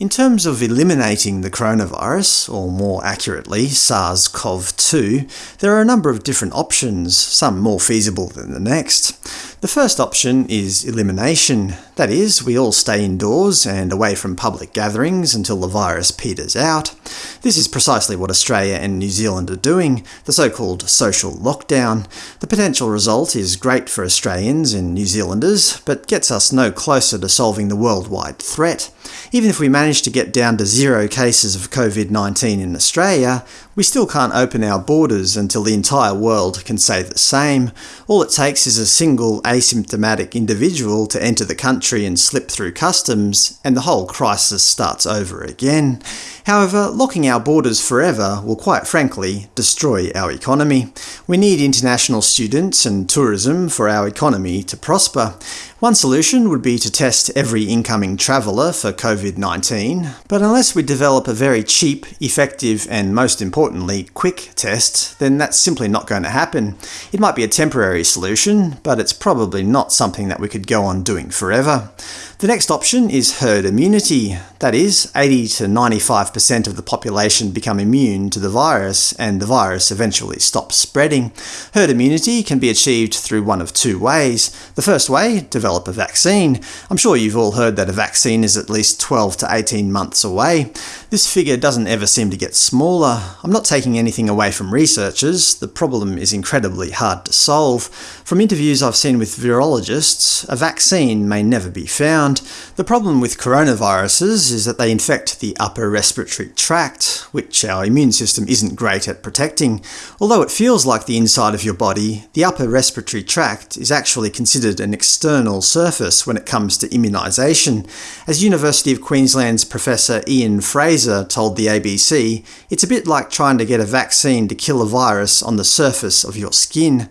In terms of eliminating the coronavirus, or more accurately SARS-CoV-2, there are a number of different options, some more feasible than the next. The first option is elimination. That is, we all stay indoors and away from public gatherings until the virus peters out. This is precisely what Australia and New Zealand are doing, the so-called social lockdown. The potential result is great for Australians and New Zealanders, but gets us no closer to solving the worldwide threat. Even if we manage to get down to zero cases of COVID-19 in Australia, we still can't open our borders until the entire world can say the same. All it takes is a single asymptomatic individual to enter the country and slip through customs, and the whole crisis starts over again. However, locking our borders forever will quite frankly destroy our economy. We need international students and tourism for our economy to prosper. One solution would be to test every incoming traveller for COVID-19, but unless we develop a very cheap, effective and most importantly quick test, then that's simply not going to happen. It might be a temporary solution, but it's probably not something that we could go on doing forever. The next option is herd immunity. That is, 80 to 95% of the population become immune to the virus, and the virus eventually stops spreading. Herd immunity can be achieved through one of two ways. The first way, develop a vaccine. I'm sure you've all heard that a vaccine is at least 12 to 18 months away. This figure doesn't ever seem to get smaller. I'm not taking anything away from researchers, the problem is incredibly hard to solve. From interviews I've seen with virologists, a vaccine may never be found, the problem with coronaviruses is that they infect the upper respiratory tract, which our immune system isn't great at protecting. Although it feels like the inside of your body, the upper respiratory tract is actually considered an external surface when it comes to immunisation. As University of Queensland's Professor Ian Frazer told the ABC, it's a bit like trying to get a vaccine to kill a virus on the surface of your skin.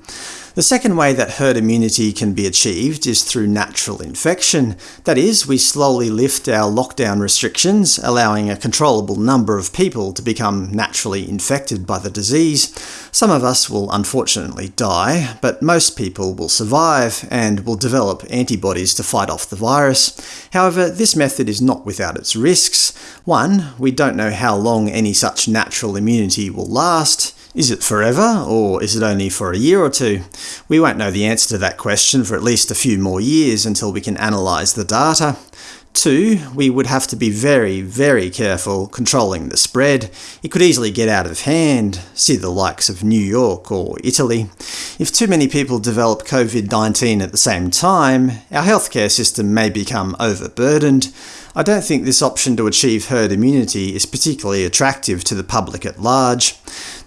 The second way that herd immunity can be achieved is through natural infection. That is, we slowly lift our lockdown restrictions, allowing a controllable number of people to become naturally infected by the disease. Some of us will unfortunately die, but most people will survive, and will develop antibodies to fight off the virus. However, this method is not without its risks. One, we don't know how long any such natural immunity will last. Is it forever, or is it only for a year or two? We won't know the answer to that question for at least a few more years until we can analyse the data. Two, we would have to be very, very careful controlling the spread. It could easily get out of hand, see the likes of New York or Italy. If too many people develop COVID-19 at the same time, our healthcare system may become overburdened. I don't think this option to achieve herd immunity is particularly attractive to the public at large.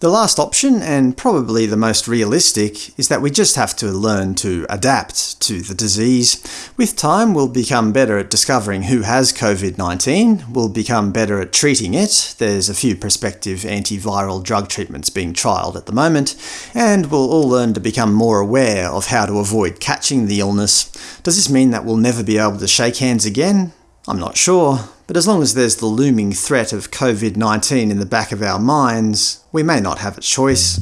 The last option, and probably the most realistic, is that we just have to learn to adapt to the disease. With time, we'll become better at discovering who has COVID-19, we'll become better at treating it, there's a few prospective antiviral drug treatments being trialled at the moment, and we'll all learn to become more aware of how to avoid catching the illness. Does this mean that we'll never be able to shake hands again? I'm not sure, but as long as there's the looming threat of COVID-19 in the back of our minds, we may not have a choice.